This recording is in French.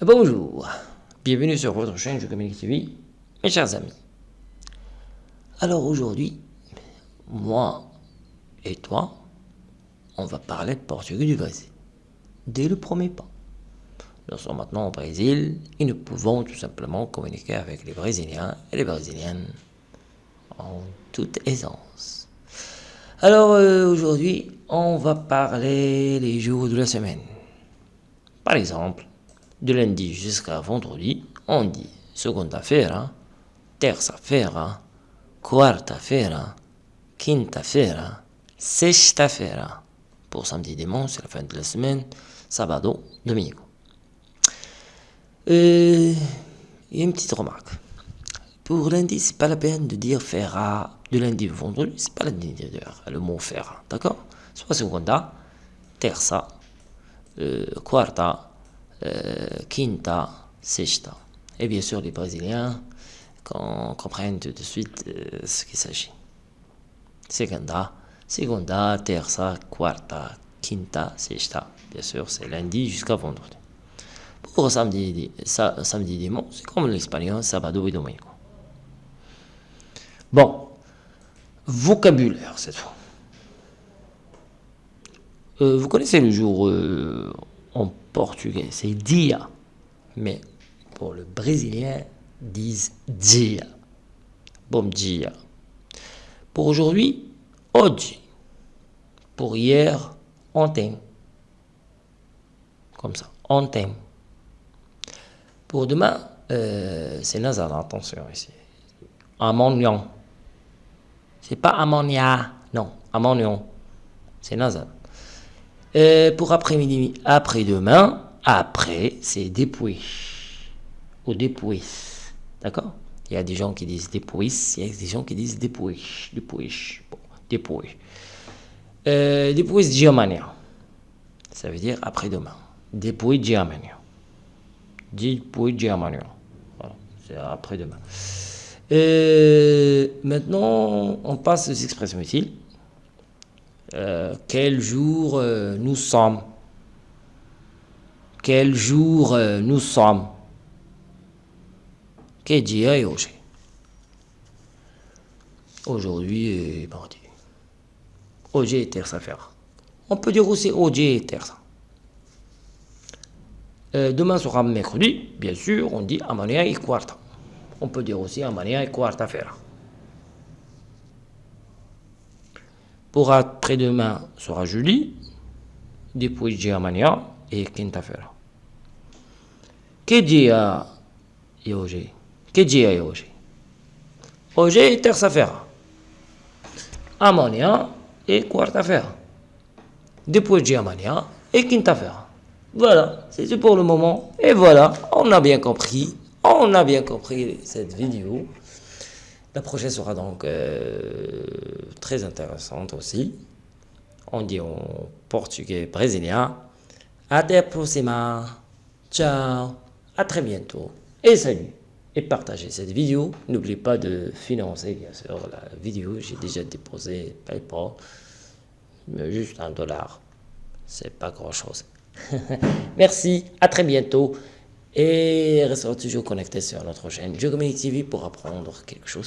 Bonjour, bienvenue sur votre chaîne Je Communique TV, mes chers amis. Alors aujourd'hui, moi et toi, on va parler de portugais du Brésil. Dès le premier pas. Nous sommes maintenant au Brésil et nous pouvons tout simplement communiquer avec les Brésiliens et les Brésiliennes en toute aisance. Alors euh, aujourd'hui, on va parler les jours de la semaine. Par exemple, de lundi jusqu'à vendredi, on dit segunda-feira, terça-feira, quarta-feira, quinta-feira, sexta-feira. Pour samedi dimanche, c'est la fin de la semaine, sabado, domingo. Euh, et une petite remarque. Pour lundi, c'est pas la peine de dire fera de lundi au vendredi, c'est pas dire le mot fera, d'accord? Soit segunda, terça, euh, quarta, euh, quinta, sexta. Et bien sûr, les Brésiliens comprennent tout de suite euh, ce qu'il s'agit. Segunda, segunda, terça, quarta, quinta, sexta. Bien sûr, c'est lundi jusqu'à vendredi. Pour samedi, samedi dimanche, c'est comme l'espagnol, sabado et domingo. Bon, vocabulaire cette fois. Euh, vous connaissez le jour en portugais, c'est dia. Mais pour le brésilien, disent dia. Bom dia. Pour aujourd'hui, hoje. Pour hier, ontem. Comme ça, ontem. Pour demain, euh, c'est nasal, attention ici. Ammonion. C'est pas ammonia, non, ammonion. C'est nasal. Euh, pour après-midi, après-demain, après, c'est depuis. Ou depuis. D'accord? Il y a des gens qui disent depuis, il y a des gens qui disent depuis. Depuis. Bon, depuis. Euh, Germania. Ça veut dire après-demain. Depuis Germania. Depuis Germania. Voilà, c'est après-demain. Euh, maintenant, on passe aux expressions utiles. Euh, quel jour euh, nous sommes? Quel jour euh, nous sommes? Que dia est aujourd'hui Aujourd'hui est mardi. Aujourd'hui est terça-feira. On peut dire aussi aujourd'hui est terça. demain sera mercredi, bien sûr, on dit amanhã et quarta. On peut dire aussi amanhã et quarta-feira. Après-demain sera jeudi, depuis Germania et quinta-feira. Que dia é hoje? Que dia é hoje? Hoje é terça-feira. Amanhã et quarta-feira. Depuis de amanhã et quinta-feira. Voilà, c'est tout pour le moment. Et voilà, on a bien compris. On a bien compris cette vidéo. La prochaine sera donc euh, très intéressante aussi. On dit en portugais brésilien. Até a próxima. Ciao. À très bientôt. Et salut. Et partagez cette vidéo. N'oubliez pas de financer, bien sûr, la vidéo. J'ai déjà déposé PayPal. Mais juste un dollar. C'est pas grand chose. Merci. À très bientôt. Et restez toujours connectés sur notre chaîne Je TV pour apprendre quelque chose.